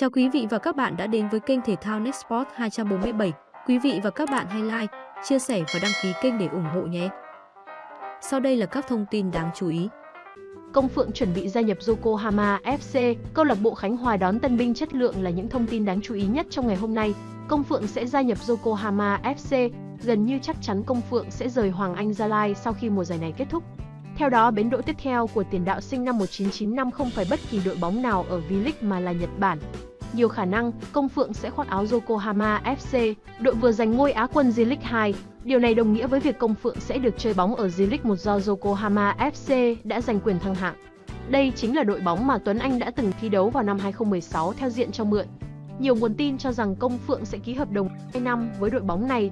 Chào quý vị và các bạn đã đến với kênh thể thao Nextport 247. Quý vị và các bạn hãy like, chia sẻ và đăng ký kênh để ủng hộ nhé. Sau đây là các thông tin đáng chú ý. Công Phượng chuẩn bị gia nhập Yokohama FC, câu lạc bộ Khánh Hòa đón tân binh chất lượng là những thông tin đáng chú ý nhất trong ngày hôm nay. Công Phượng sẽ gia nhập Yokohama FC, gần như chắc chắn Công Phượng sẽ rời Hoàng Anh Gia Lai sau khi mùa giải này kết thúc. Theo đó, bến đỗ tiếp theo của tiền đạo sinh năm 1995 không phải bất kỳ đội bóng nào ở V-League mà là Nhật Bản. Nhiều khả năng, Công Phượng sẽ khoác áo Yokohama FC, đội vừa giành ngôi Á quân J-League 2. Điều này đồng nghĩa với việc Công Phượng sẽ được chơi bóng ở J-League 1 do Yokohama FC đã giành quyền thăng hạng. Đây chính là đội bóng mà Tuấn Anh đã từng thi đấu vào năm 2016 theo diện cho mượn. Nhiều nguồn tin cho rằng Công Phượng sẽ ký hợp đồng 2 năm với đội bóng này.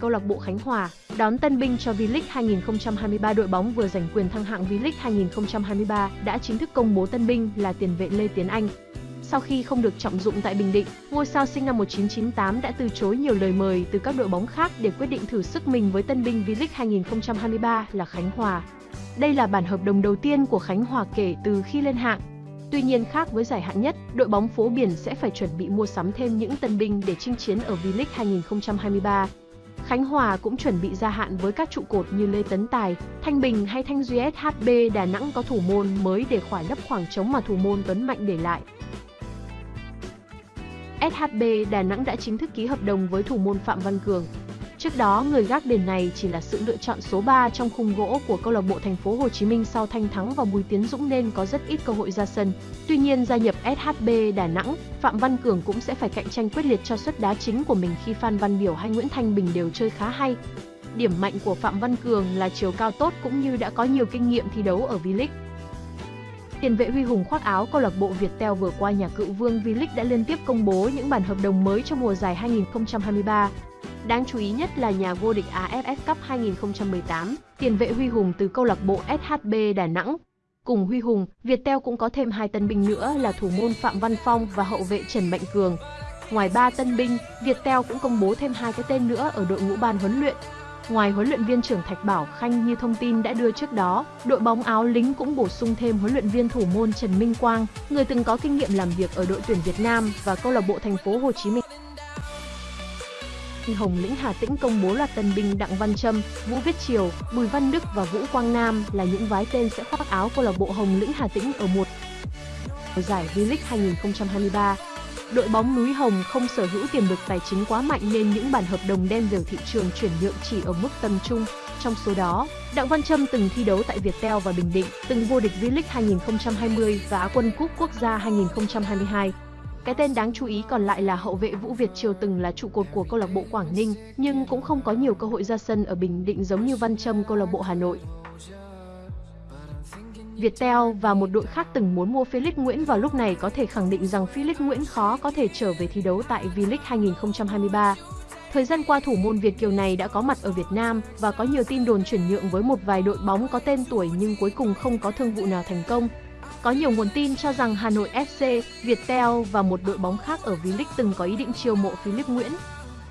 Câu lạc bộ Khánh Hòa đón tân binh cho V-League 2023 đội bóng vừa giành quyền thăng hạng V-League 2023 đã chính thức công bố tân binh là tiền vệ Lê Tiến Anh. Sau khi không được trọng dụng tại Bình Định, ngôi sao sinh năm 1998 đã từ chối nhiều lời mời từ các đội bóng khác để quyết định thử sức mình với tân binh V-League 2023 là Khánh Hòa. Đây là bản hợp đồng đầu tiên của Khánh Hòa kể từ khi lên hạng. Tuy nhiên khác với giải hạng nhất, đội bóng phố biển sẽ phải chuẩn bị mua sắm thêm những tân binh để chinh chiến ở V-League 2023. Khánh Hòa cũng chuẩn bị gia hạn với các trụ cột như Lê Tấn Tài, Thanh Bình hay Thanh Duy SHB Đà Nẵng có thủ môn mới để khỏa lấp khoảng trống mà thủ môn Tuấn Mạnh để lại. SHB Đà Nẵng đã chính thức ký hợp đồng với thủ môn Phạm Văn Cường. Trước đó, người gác đền này chỉ là sự lựa chọn số 3 trong khung gỗ của câu lạc bộ Thành phố Hồ Chí Minh sau Thanh Thắng và Bùi Tiến Dũng nên có rất ít cơ hội ra sân. Tuy nhiên gia nhập SHB Đà Nẵng, Phạm Văn Cường cũng sẽ phải cạnh tranh quyết liệt cho suất đá chính của mình khi Phan Văn Biểu hay Nguyễn Thanh Bình đều chơi khá hay. Điểm mạnh của Phạm Văn Cường là chiều cao tốt cũng như đã có nhiều kinh nghiệm thi đấu ở V-League. Tiền vệ Huy Hùng khoác áo câu lạc bộ Viettel vừa qua nhà cựu vương V-League đã liên tiếp công bố những bản hợp đồng mới cho mùa giải 2023. Đáng chú ý nhất là nhà vô địch AFF Cup 2018, tiền vệ Huy Hùng từ câu lạc bộ SHB Đà Nẵng. Cùng Huy Hùng, Viettel cũng có thêm hai tân binh nữa là thủ môn Phạm Văn Phong và hậu vệ Trần Mạnh Cường. Ngoài ba tân binh, Viettel cũng công bố thêm hai cái tên nữa ở đội ngũ ban huấn luyện. Ngoài huấn luyện viên trưởng Thạch Bảo Khanh như thông tin đã đưa trước đó, đội bóng áo lính cũng bổ sung thêm huấn luyện viên thủ môn Trần Minh Quang, người từng có kinh nghiệm làm việc ở đội tuyển Việt Nam và câu lạc bộ Thành phố Hồ Chí Minh. Hồng Lĩnh Hà Tĩnh công bố loạt tân binh Đặng Văn Trâm, Vũ Viết Triều, Bùi Văn Đức và Vũ Quang Nam là những vái tên sẽ khoác áo câu lạc bộ Hồng Lĩnh Hà Tĩnh ở một giải V-League 2023. Đội bóng núi Hồng không sở hữu tiềm lực tài chính quá mạnh nên những bản hợp đồng đen dở thị trường chuyển nhượng chỉ ở mức tầm trung. Trong số đó, Đặng Văn Trâm từng thi đấu tại Viettel và Bình Định, từng vô địch V-League 2020 và Á quân cúp quốc gia 2022. Cái tên đáng chú ý còn lại là hậu vệ Vũ Việt Triều từng là trụ cột của câu lạc bộ Quảng Ninh, nhưng cũng không có nhiều cơ hội ra sân ở Bình Định giống như Văn Trâm câu lạc bộ Hà Nội. Viettel và một đội khác từng muốn mua Felix Nguyễn vào lúc này có thể khẳng định rằng Felix Nguyễn khó có thể trở về thi đấu tại V-League 2023. Thời gian qua thủ môn Việt Kiều này đã có mặt ở Việt Nam và có nhiều tin đồn chuyển nhượng với một vài đội bóng có tên tuổi nhưng cuối cùng không có thương vụ nào thành công. Có nhiều nguồn tin cho rằng Hà Nội FC, Viettel và một đội bóng khác ở V-League từng có ý định chiêu mộ Philip Nguyễn.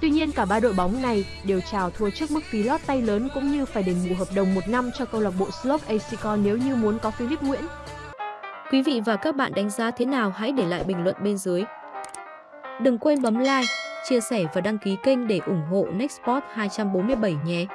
Tuy nhiên cả ba đội bóng này đều chào thua trước mức phí lót tay lớn cũng như phải đền bù hợp đồng một năm cho câu lạc bộ Slope Acicon nếu như muốn có Philip Nguyễn. Quý vị và các bạn đánh giá thế nào hãy để lại bình luận bên dưới. Đừng quên bấm like, chia sẻ và đăng ký kênh để ủng hộ Nextport 247 nhé.